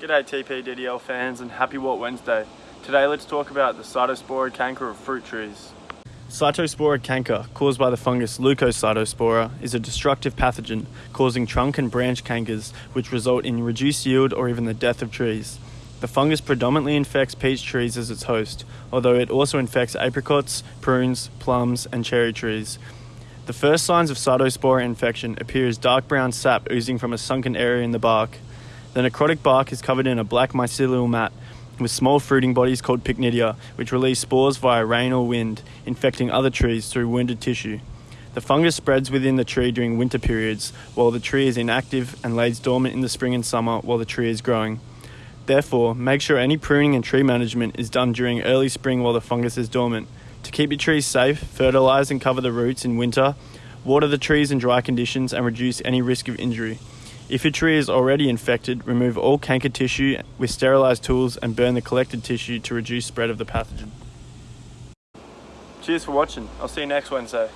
G'day TPDDL fans and happy What Wednesday. Today let's talk about the cytospora canker of fruit trees. Cytospora canker, caused by the fungus Leucocytospora, is a destructive pathogen causing trunk and branch cankers which result in reduced yield or even the death of trees. The fungus predominantly infects peach trees as its host, although it also infects apricots, prunes, plums, and cherry trees. The first signs of cytospora infection appear as dark brown sap oozing from a sunken area in the bark. The necrotic bark is covered in a black mycelial mat with small fruiting bodies called pycnidia, which release spores via rain or wind, infecting other trees through wounded tissue. The fungus spreads within the tree during winter periods, while the tree is inactive and lays dormant in the spring and summer while the tree is growing. Therefore, make sure any pruning and tree management is done during early spring while the fungus is dormant. To keep your trees safe, fertilise and cover the roots in winter, water the trees in dry conditions, and reduce any risk of injury. If your tree is already infected, remove all canker tissue with sterilised tools and burn the collected tissue to reduce spread of the pathogen. Cheers for watching. I'll see you next Wednesday.